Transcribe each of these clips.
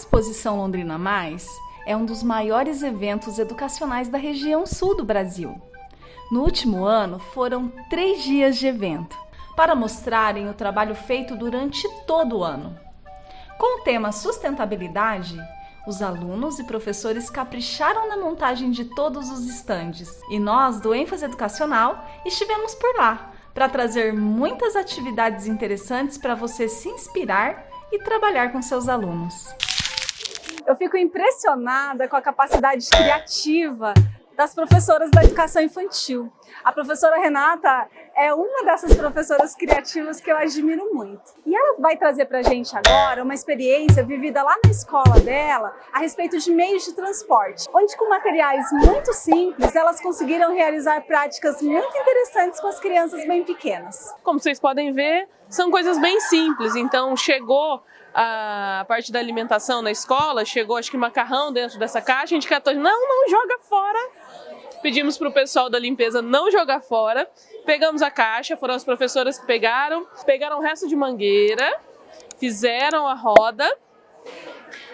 Exposição Londrina Mais é um dos maiores eventos educacionais da região sul do Brasil. No último ano, foram três dias de evento para mostrarem o trabalho feito durante todo o ano. Com o tema sustentabilidade, os alunos e professores capricharam na montagem de todos os estandes e nós, do ênfase educacional, estivemos por lá para trazer muitas atividades interessantes para você se inspirar e trabalhar com seus alunos. Eu fico impressionada com a capacidade criativa das professoras da educação infantil. A professora Renata é uma dessas professoras criativas que eu admiro muito. E ela vai trazer para a gente agora uma experiência vivida lá na escola dela a respeito de meios de transporte, onde com materiais muito simples elas conseguiram realizar práticas muito interessantes com as crianças bem pequenas. Como vocês podem ver, são coisas bem simples, então chegou a parte da alimentação na escola, chegou acho que macarrão dentro dessa caixa, a gente catou, não, não joga fora, pedimos para o pessoal da limpeza não jogar fora, pegamos a caixa, foram as professoras que pegaram, pegaram o resto de mangueira, fizeram a roda,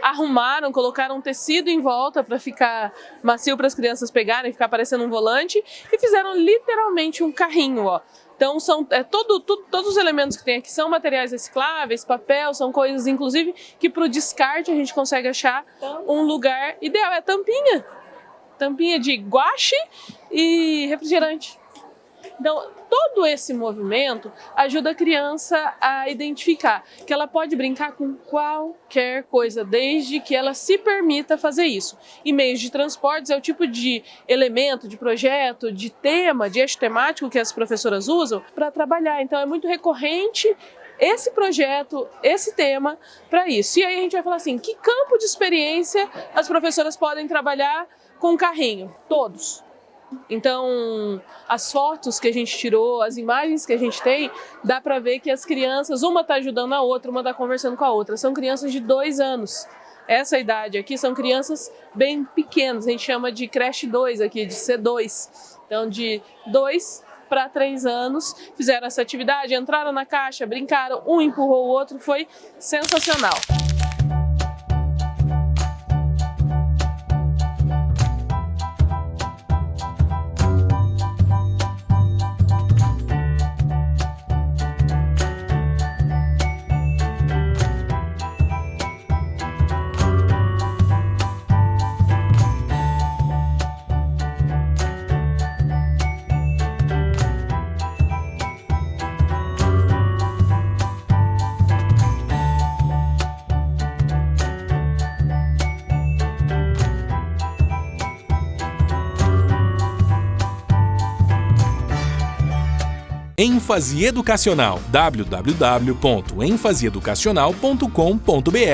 arrumaram, colocaram um tecido em volta para ficar macio para as crianças pegarem, ficar parecendo um volante e fizeram literalmente um carrinho, ó. Então, são, é, todo, tudo, todos os elementos que tem aqui são materiais recicláveis, papel, são coisas, inclusive, que para o descarte a gente consegue achar um lugar ideal. É tampinha tampinha de guache e refrigerante. Então, todo esse movimento ajuda a criança a identificar que ela pode brincar com qualquer coisa, desde que ela se permita fazer isso. E meios de transportes é o tipo de elemento, de projeto, de tema, de eixo temático que as professoras usam para trabalhar. Então, é muito recorrente esse projeto, esse tema para isso. E aí a gente vai falar assim, que campo de experiência as professoras podem trabalhar com carrinho, todos. Então, as fotos que a gente tirou, as imagens que a gente tem, dá para ver que as crianças, uma está ajudando a outra, uma está conversando com a outra. São crianças de dois anos. Essa idade aqui são crianças bem pequenas, a gente chama de creche 2 aqui, de C2. Então, de 2 para 3 anos, fizeram essa atividade, entraram na caixa, brincaram, um empurrou o outro, foi sensacional. Ênfase educacional. www.enfaseeducacional.com.br